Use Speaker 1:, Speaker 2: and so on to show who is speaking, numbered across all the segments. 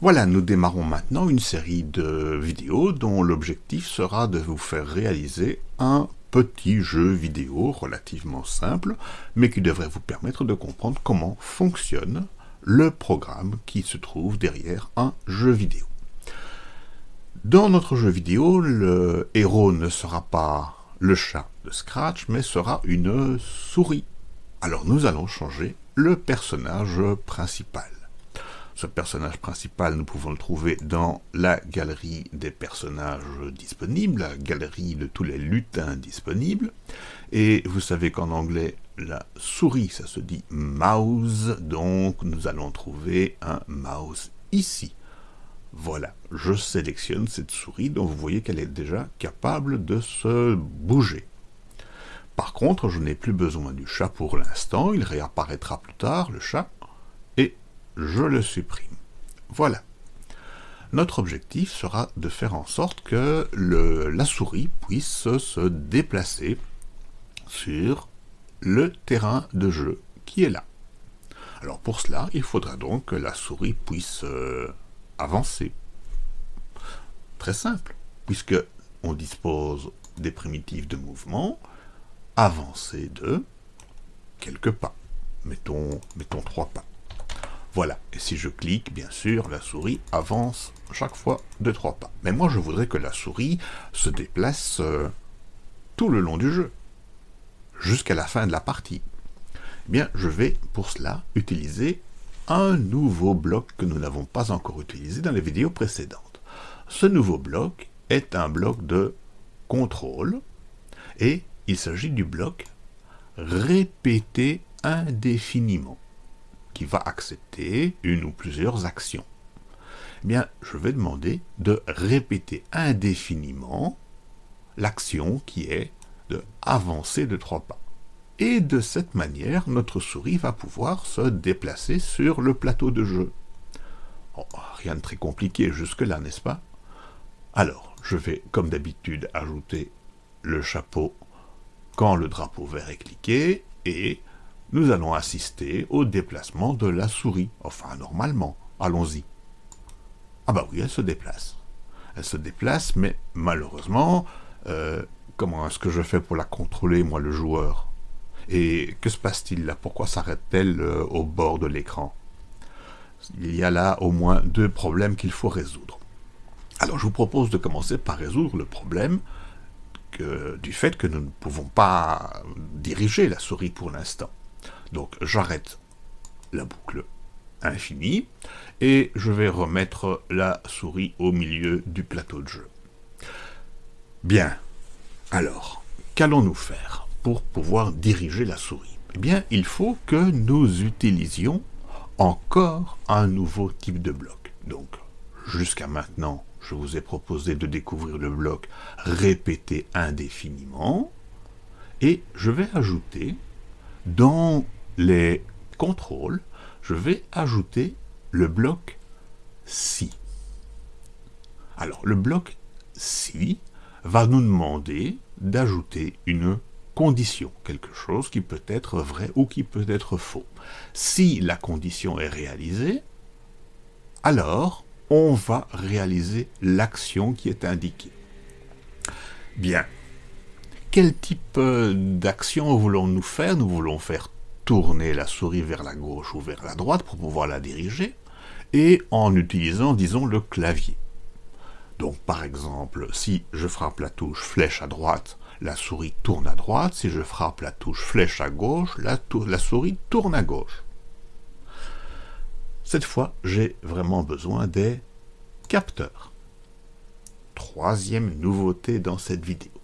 Speaker 1: Voilà, nous démarrons maintenant une série de vidéos dont l'objectif sera de vous faire réaliser un petit jeu vidéo relativement simple, mais qui devrait vous permettre de comprendre comment fonctionne le programme qui se trouve derrière un jeu vidéo. Dans notre jeu vidéo, le héros ne sera pas le chat de Scratch, mais sera une souris. Alors nous allons changer le personnage principal. Ce personnage principal, nous pouvons le trouver dans la galerie des personnages disponibles, la galerie de tous les lutins disponibles. Et vous savez qu'en anglais, la souris, ça se dit mouse, donc nous allons trouver un mouse ici. Voilà, je sélectionne cette souris dont vous voyez qu'elle est déjà capable de se bouger. Par contre, je n'ai plus besoin du chat pour l'instant, il réapparaîtra plus tard, le chat, je le supprime. Voilà. Notre objectif sera de faire en sorte que la souris puisse se déplacer sur le terrain de jeu qui est là. Alors pour cela, il faudra donc que la souris puisse euh, avancer. Très simple, puisque on dispose des primitives de mouvement, avancer de quelques pas. Mettons, mettons trois pas. Voilà, et si je clique, bien sûr, la souris avance chaque fois de trois pas. Mais moi, je voudrais que la souris se déplace euh, tout le long du jeu, jusqu'à la fin de la partie. Eh bien, je vais, pour cela, utiliser un nouveau bloc que nous n'avons pas encore utilisé dans les vidéos précédentes. Ce nouveau bloc est un bloc de contrôle, et il s'agit du bloc répéter indéfiniment qui va accepter une ou plusieurs actions. Eh bien, je vais demander de répéter indéfiniment l'action qui est de avancer de trois pas. Et de cette manière, notre souris va pouvoir se déplacer sur le plateau de jeu. Oh, rien de très compliqué jusque-là, n'est-ce pas? Alors, je vais, comme d'habitude, ajouter le chapeau quand le drapeau vert est cliqué, et nous allons assister au déplacement de la souris. Enfin, normalement. Allons-y. Ah bah oui, elle se déplace. Elle se déplace, mais malheureusement, euh, comment est-ce que je fais pour la contrôler, moi, le joueur? Et que se passe-t-il là? Pourquoi s'arrête-t-elle euh, au bord de l'écran? Il y a là au moins deux problèmes qu'il faut résoudre. Alors, je vous propose de commencer par résoudre le problème du fait que nous ne pouvons pas diriger la souris pour l'instant. Donc j'arrête la boucle infinie, et je vais remettre la souris au milieu du plateau de jeu. Bien, alors, qu'allons-nous faire pour pouvoir diriger la souris? Eh bien, il faut que nous utilisions encore un nouveau type de bloc. Donc, jusqu'à maintenant, je vous ai proposé de découvrir le bloc répéter indéfiniment, et je vais ajouter dans les contrôles, je vais ajouter le bloc si. Alors, le bloc si va nous demander d'ajouter une condition, quelque chose qui peut être vrai ou qui peut être faux. Si la condition est réalisée, alors on va réaliser l'action qui est indiquée. Bien. Quel type d'action voulons-nous faire? Nous voulons faire tourner la souris vers la gauche ou vers la droite pour pouvoir la diriger, et en utilisant, disons, le clavier. Donc par exemple, si je frappe la touche flèche à droite, la souris tourne à droite, si je frappe la touche flèche à gauche, la, souris tourne à gauche. Cette fois, j'ai vraiment besoin des capteurs. Troisième nouveauté dans cette vidéo.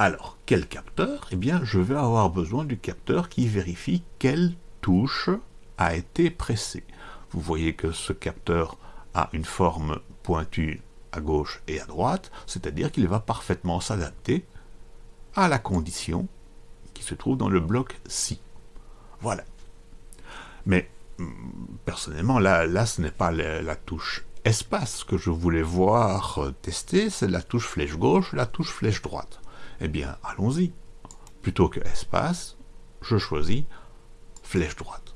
Speaker 1: Alors, quel capteur? Eh bien, je vais avoir besoin du capteur qui vérifie quelle touche a été pressée. Vous voyez que ce capteur a une forme pointue à gauche et à droite, c'est-à-dire qu'il va parfaitement s'adapter à la condition qui se trouve dans le bloc si. Voilà. Mais, mm, personnellement, là, ce n'est pas la, touche espace que je voulais voir euh, tester, c'est la touche flèche gauche, la touche flèche droite. Eh bien, allons-y. Plutôt que espace, je choisis flèche droite.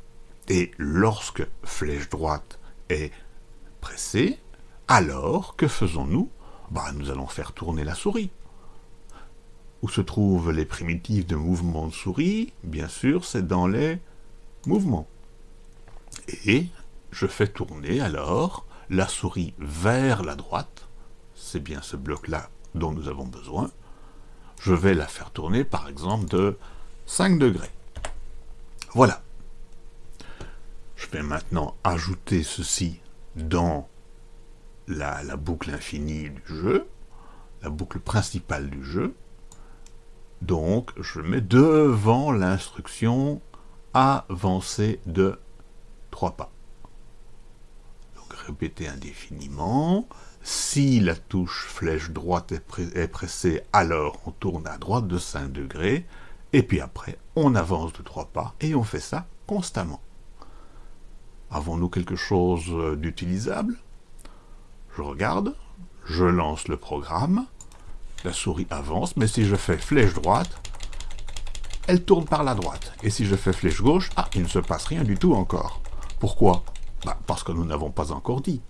Speaker 1: Et lorsque flèche droite est pressé, alors que faisons-nous? Bah, Nous allons faire tourner la souris. Où se trouvent les primitives de mouvement de souris? Bien sûr, c'est dans les mouvements. Et je fais tourner alors la souris vers la droite, c'est bien ce bloc-là dont nous avons besoin, je vais la faire tourner par exemple de 5 degrés. Voilà. Je vais maintenant ajouter ceci dans la, boucle infinie du jeu, la boucle principale du jeu. Donc, je mets devant l'instruction avancer de 3 pas répéter indéfiniment. Si la touche flèche droite est, pressée, alors on tourne à droite de 5 degrés, et puis après, on avance de 3 pas, et on fait ça constamment. Avons-nous quelque chose d'utilisable? Je regarde, je lance le programme, la souris avance, mais si je fais flèche droite, elle tourne par la droite. Et si je fais flèche gauche, ah, il ne se passe rien du tout encore. Pourquoi? Bah, parce que nous n'avons pas encore dit.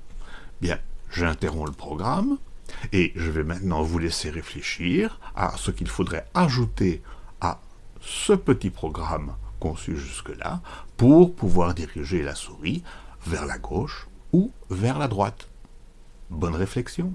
Speaker 1: Bien, j'interromps le programme, et je vais maintenant vous laisser réfléchir à ce qu'il faudrait ajouter à ce petit programme conçu jusque-là pour pouvoir diriger la souris vers la gauche ou vers la droite. Bonne réflexion